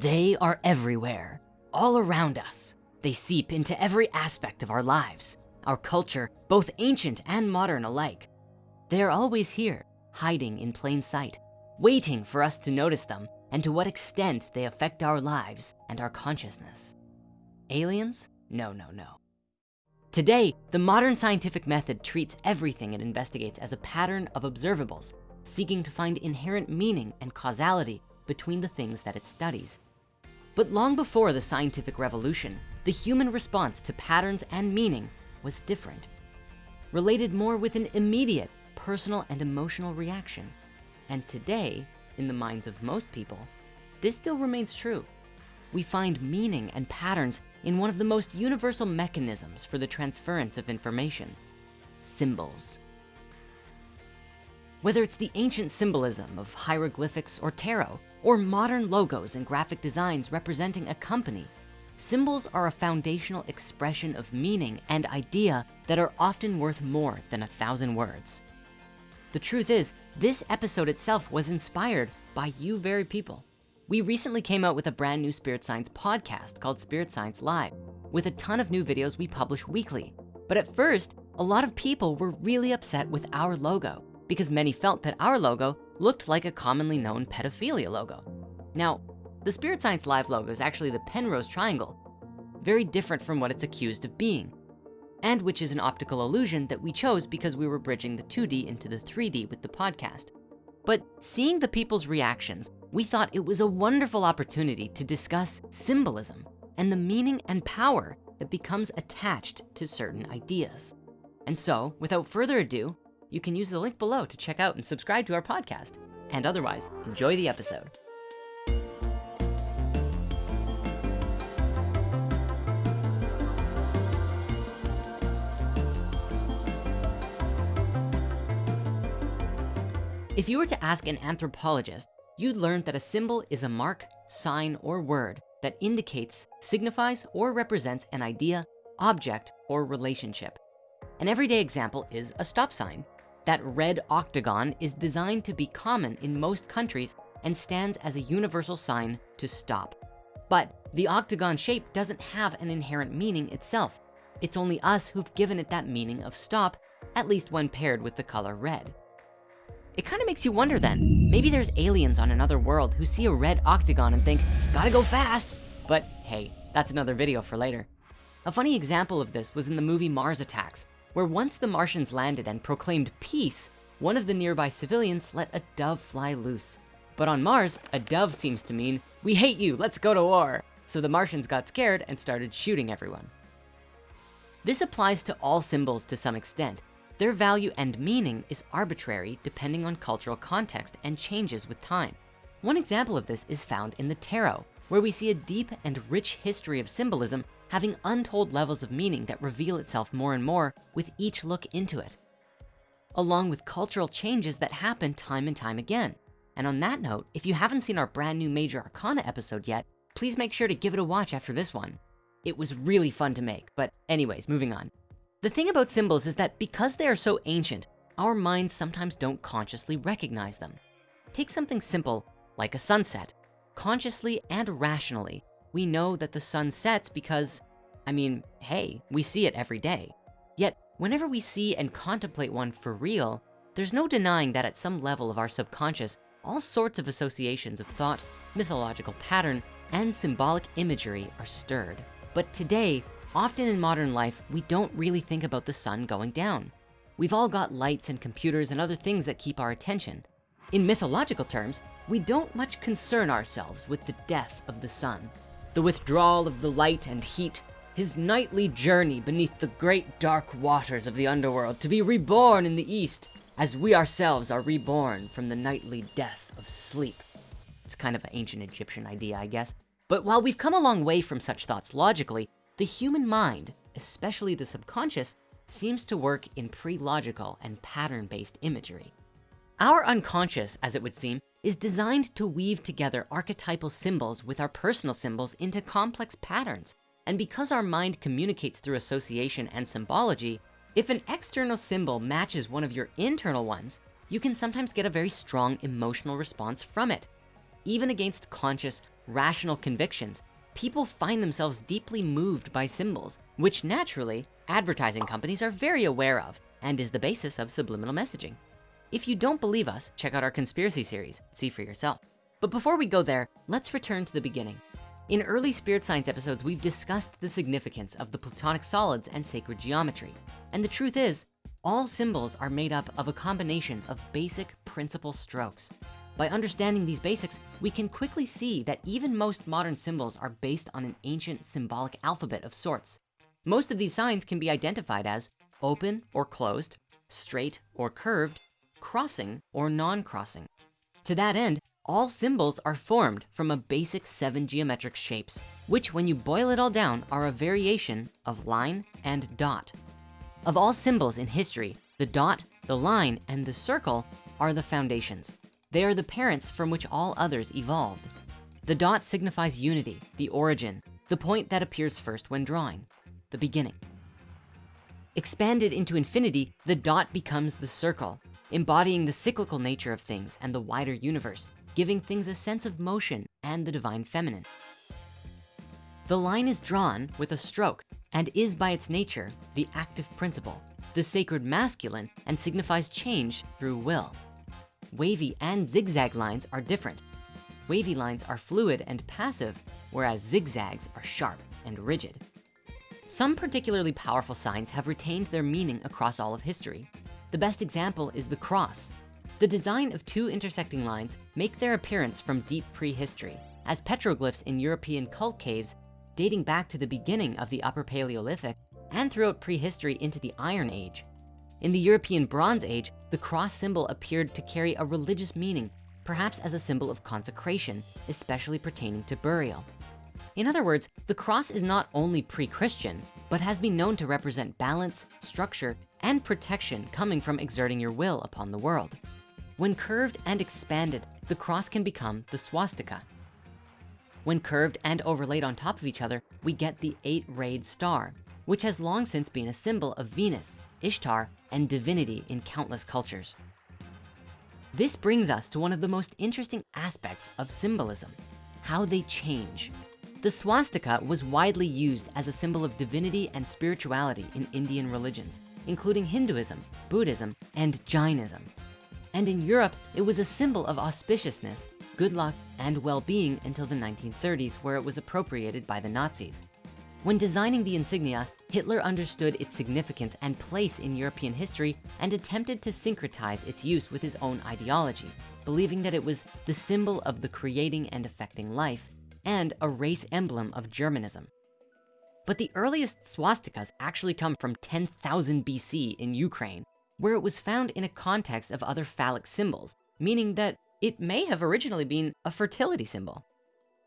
They are everywhere, all around us. They seep into every aspect of our lives, our culture, both ancient and modern alike. They are always here, hiding in plain sight, waiting for us to notice them and to what extent they affect our lives and our consciousness. Aliens? No, no, no. Today, the modern scientific method treats everything it investigates as a pattern of observables, seeking to find inherent meaning and causality between the things that it studies. But long before the scientific revolution, the human response to patterns and meaning was different, related more with an immediate personal and emotional reaction. And today, in the minds of most people, this still remains true. We find meaning and patterns in one of the most universal mechanisms for the transference of information, symbols. Whether it's the ancient symbolism of hieroglyphics or tarot, or modern logos and graphic designs representing a company, symbols are a foundational expression of meaning and idea that are often worth more than a thousand words. The truth is, this episode itself was inspired by you very people. We recently came out with a brand new Spirit Science podcast called Spirit Science Live with a ton of new videos we publish weekly. But at first, a lot of people were really upset with our logo because many felt that our logo looked like a commonly known pedophilia logo. Now, the Spirit Science Live logo is actually the Penrose Triangle, very different from what it's accused of being, and which is an optical illusion that we chose because we were bridging the 2D into the 3D with the podcast. But seeing the people's reactions, we thought it was a wonderful opportunity to discuss symbolism and the meaning and power that becomes attached to certain ideas. And so, without further ado, you can use the link below to check out and subscribe to our podcast. And otherwise, enjoy the episode. If you were to ask an anthropologist, you'd learn that a symbol is a mark, sign, or word that indicates, signifies, or represents an idea, object, or relationship. An everyday example is a stop sign, that red octagon is designed to be common in most countries and stands as a universal sign to stop. But the octagon shape doesn't have an inherent meaning itself. It's only us who've given it that meaning of stop, at least when paired with the color red. It kind of makes you wonder then, maybe there's aliens on another world who see a red octagon and think, gotta go fast. But hey, that's another video for later. A funny example of this was in the movie Mars Attacks, where once the Martians landed and proclaimed peace, one of the nearby civilians let a dove fly loose. But on Mars, a dove seems to mean, we hate you, let's go to war. So the Martians got scared and started shooting everyone. This applies to all symbols to some extent. Their value and meaning is arbitrary depending on cultural context and changes with time. One example of this is found in the tarot, where we see a deep and rich history of symbolism having untold levels of meaning that reveal itself more and more with each look into it, along with cultural changes that happen time and time again. And on that note, if you haven't seen our brand new Major Arcana episode yet, please make sure to give it a watch after this one. It was really fun to make, but anyways, moving on. The thing about symbols is that because they are so ancient, our minds sometimes don't consciously recognize them. Take something simple like a sunset. Consciously and rationally, we know that the sun sets because, I mean, hey, we see it every day. Yet, whenever we see and contemplate one for real, there's no denying that at some level of our subconscious, all sorts of associations of thought, mythological pattern, and symbolic imagery are stirred. But today, often in modern life, we don't really think about the sun going down. We've all got lights and computers and other things that keep our attention. In mythological terms, we don't much concern ourselves with the death of the sun the withdrawal of the light and heat, his nightly journey beneath the great dark waters of the underworld to be reborn in the east as we ourselves are reborn from the nightly death of sleep. It's kind of an ancient Egyptian idea, I guess. But while we've come a long way from such thoughts logically, the human mind, especially the subconscious, seems to work in pre-logical and pattern-based imagery. Our unconscious, as it would seem, is designed to weave together archetypal symbols with our personal symbols into complex patterns. And because our mind communicates through association and symbology, if an external symbol matches one of your internal ones, you can sometimes get a very strong emotional response from it, even against conscious rational convictions, people find themselves deeply moved by symbols, which naturally advertising companies are very aware of and is the basis of subliminal messaging. If you don't believe us, check out our conspiracy series, see for yourself. But before we go there, let's return to the beginning. In early spirit science episodes, we've discussed the significance of the platonic solids and sacred geometry. And the truth is, all symbols are made up of a combination of basic principal strokes. By understanding these basics, we can quickly see that even most modern symbols are based on an ancient symbolic alphabet of sorts. Most of these signs can be identified as open or closed, straight or curved, crossing or non-crossing. To that end, all symbols are formed from a basic seven geometric shapes, which when you boil it all down are a variation of line and dot. Of all symbols in history, the dot, the line, and the circle are the foundations. They are the parents from which all others evolved. The dot signifies unity, the origin, the point that appears first when drawing, the beginning. Expanded into infinity, the dot becomes the circle, embodying the cyclical nature of things and the wider universe, giving things a sense of motion and the divine feminine. The line is drawn with a stroke and is by its nature the active principle, the sacred masculine and signifies change through will. Wavy and zigzag lines are different. Wavy lines are fluid and passive, whereas zigzags are sharp and rigid. Some particularly powerful signs have retained their meaning across all of history. The best example is the cross. The design of two intersecting lines make their appearance from deep prehistory as petroglyphs in European cult caves dating back to the beginning of the Upper Paleolithic and throughout prehistory into the Iron Age. In the European Bronze Age, the cross symbol appeared to carry a religious meaning, perhaps as a symbol of consecration, especially pertaining to burial. In other words, the cross is not only pre-Christian, but has been known to represent balance, structure, and protection coming from exerting your will upon the world. When curved and expanded, the cross can become the swastika. When curved and overlaid on top of each other, we get the eight-rayed star, which has long since been a symbol of Venus, Ishtar, and divinity in countless cultures. This brings us to one of the most interesting aspects of symbolism, how they change. The swastika was widely used as a symbol of divinity and spirituality in Indian religions, including Hinduism, Buddhism, and Jainism. And in Europe, it was a symbol of auspiciousness, good luck, and well-being until the 1930s, where it was appropriated by the Nazis. When designing the insignia, Hitler understood its significance and place in European history and attempted to syncretize its use with his own ideology, believing that it was the symbol of the creating and affecting life and a race emblem of Germanism. But the earliest swastikas actually come from 10,000 BC in Ukraine, where it was found in a context of other phallic symbols, meaning that it may have originally been a fertility symbol.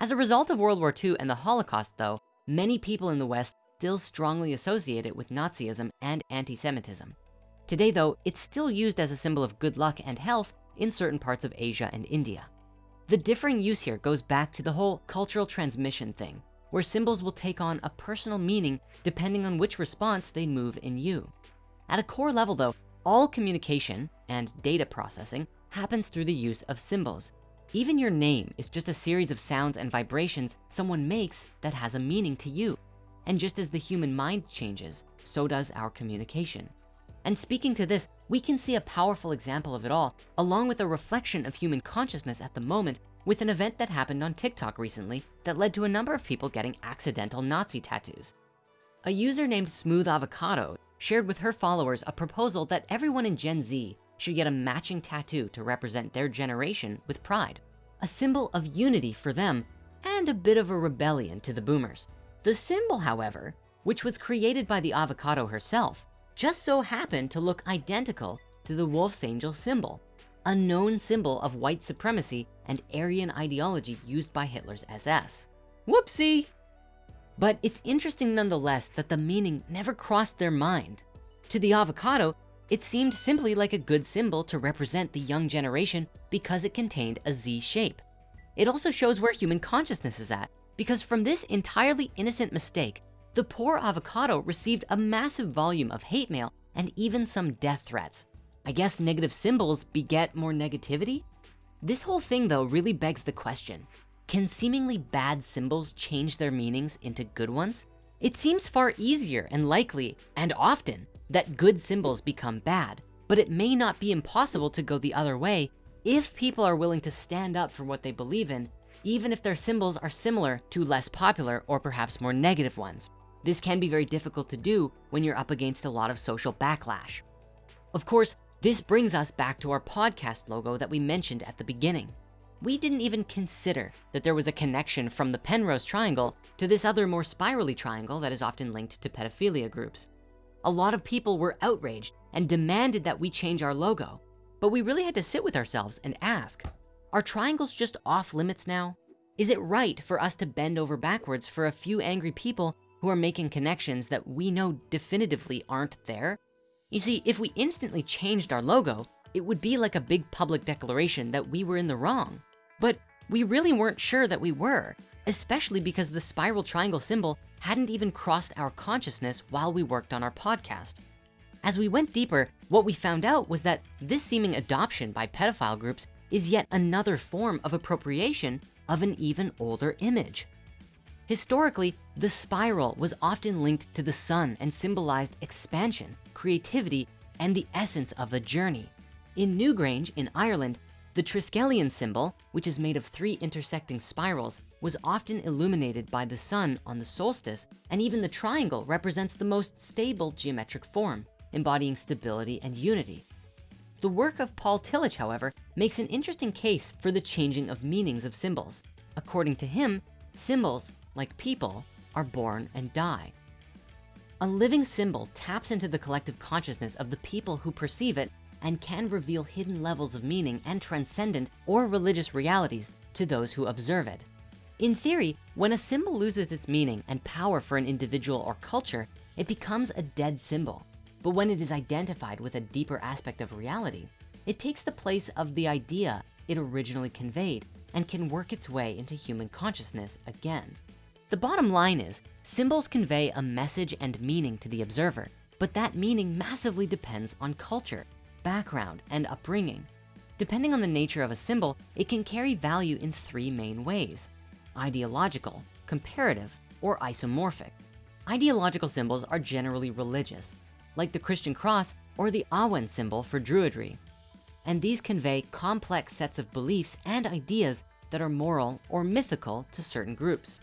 As a result of World War II and the Holocaust though, many people in the West still strongly associate it with Nazism and anti-Semitism. Today though, it's still used as a symbol of good luck and health in certain parts of Asia and India. The differing use here goes back to the whole cultural transmission thing, where symbols will take on a personal meaning depending on which response they move in you. At a core level though, all communication and data processing happens through the use of symbols, even your name is just a series of sounds and vibrations someone makes that has a meaning to you. And just as the human mind changes, so does our communication. And speaking to this, we can see a powerful example of it all, along with a reflection of human consciousness at the moment with an event that happened on TikTok recently that led to a number of people getting accidental Nazi tattoos. A user named Smooth Avocado shared with her followers a proposal that everyone in Gen Z should get a matching tattoo to represent their generation with pride, a symbol of unity for them and a bit of a rebellion to the boomers. The symbol, however, which was created by the avocado herself, just so happened to look identical to the wolf's angel symbol, a known symbol of white supremacy and Aryan ideology used by Hitler's SS. Whoopsie! But it's interesting nonetheless that the meaning never crossed their mind. To the avocado, it seemed simply like a good symbol to represent the young generation because it contained a Z shape. It also shows where human consciousness is at because from this entirely innocent mistake, the poor avocado received a massive volume of hate mail and even some death threats. I guess negative symbols beget more negativity? This whole thing though really begs the question, can seemingly bad symbols change their meanings into good ones? It seems far easier and likely, and often, that good symbols become bad, but it may not be impossible to go the other way if people are willing to stand up for what they believe in, even if their symbols are similar to less popular or perhaps more negative ones. This can be very difficult to do when you're up against a lot of social backlash. Of course, this brings us back to our podcast logo that we mentioned at the beginning. We didn't even consider that there was a connection from the Penrose triangle to this other more spirally triangle that is often linked to pedophilia groups. A lot of people were outraged and demanded that we change our logo, but we really had to sit with ourselves and ask, are triangles just off limits now? Is it right for us to bend over backwards for a few angry people who are making connections that we know definitively aren't there? You see, if we instantly changed our logo, it would be like a big public declaration that we were in the wrong. But we really weren't sure that we were, especially because the spiral triangle symbol hadn't even crossed our consciousness while we worked on our podcast. As we went deeper, what we found out was that this seeming adoption by pedophile groups is yet another form of appropriation of an even older image. Historically, the spiral was often linked to the sun and symbolized expansion, creativity, and the essence of a journey. In Newgrange in Ireland, the Triskelion symbol, which is made of three intersecting spirals, was often illuminated by the sun on the solstice, and even the triangle represents the most stable geometric form embodying stability and unity. The work of Paul Tillich, however, makes an interesting case for the changing of meanings of symbols. According to him, symbols, like people, are born and die. A living symbol taps into the collective consciousness of the people who perceive it and can reveal hidden levels of meaning and transcendent or religious realities to those who observe it. In theory, when a symbol loses its meaning and power for an individual or culture, it becomes a dead symbol. But when it is identified with a deeper aspect of reality, it takes the place of the idea it originally conveyed and can work its way into human consciousness again. The bottom line is symbols convey a message and meaning to the observer, but that meaning massively depends on culture, background, and upbringing. Depending on the nature of a symbol, it can carry value in three main ways, ideological, comparative, or isomorphic. Ideological symbols are generally religious, like the Christian cross or the Awen symbol for Druidry. And these convey complex sets of beliefs and ideas that are moral or mythical to certain groups.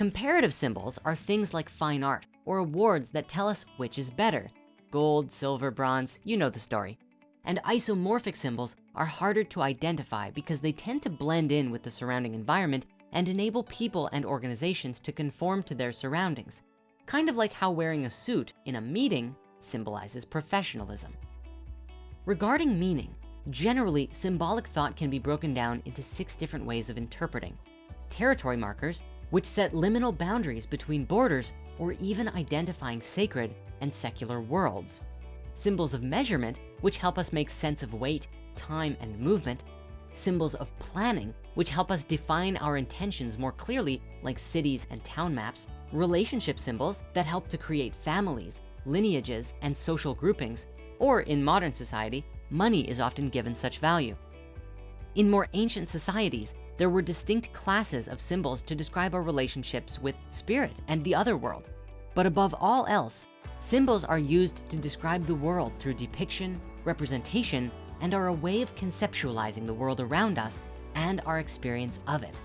Comparative symbols are things like fine art or awards that tell us which is better. Gold, silver, bronze, you know the story. And isomorphic symbols are harder to identify because they tend to blend in with the surrounding environment and enable people and organizations to conform to their surroundings. Kind of like how wearing a suit in a meeting symbolizes professionalism. Regarding meaning, generally symbolic thought can be broken down into six different ways of interpreting. Territory markers, which set liminal boundaries between borders or even identifying sacred and secular worlds. Symbols of measurement, which help us make sense of weight, time, and movement. Symbols of planning, which help us define our intentions more clearly, like cities and town maps. Relationship symbols that help to create families, lineages, and social groupings, or in modern society, money is often given such value. In more ancient societies, there were distinct classes of symbols to describe our relationships with spirit and the other world. But above all else, symbols are used to describe the world through depiction, representation, and are a way of conceptualizing the world around us and our experience of it.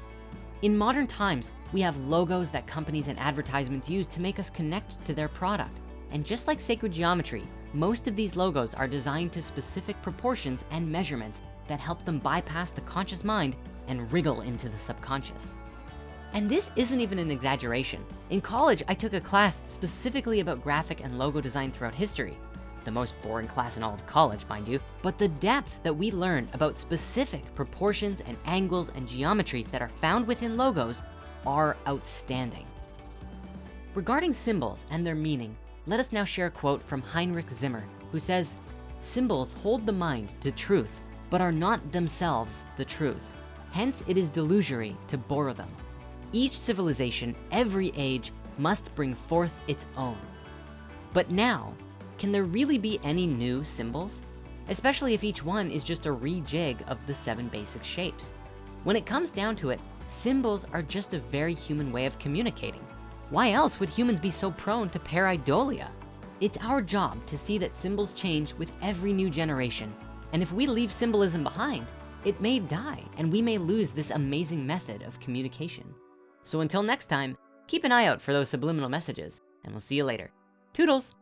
In modern times, we have logos that companies and advertisements use to make us connect to their product. And just like sacred geometry, most of these logos are designed to specific proportions and measurements that help them bypass the conscious mind and wriggle into the subconscious. And this isn't even an exaggeration. In college, I took a class specifically about graphic and logo design throughout history. The most boring class in all of college, mind you, but the depth that we learned about specific proportions and angles and geometries that are found within logos are outstanding. Regarding symbols and their meaning, let us now share a quote from Heinrich Zimmer, who says, symbols hold the mind to truth, but are not themselves the truth. Hence, it is delusory to borrow them. Each civilization, every age, must bring forth its own. But now, can there really be any new symbols? Especially if each one is just a rejig of the seven basic shapes. When it comes down to it, symbols are just a very human way of communicating. Why else would humans be so prone to pareidolia? It's our job to see that symbols change with every new generation. And if we leave symbolism behind, it may die and we may lose this amazing method of communication. So until next time, keep an eye out for those subliminal messages and we'll see you later. Toodles.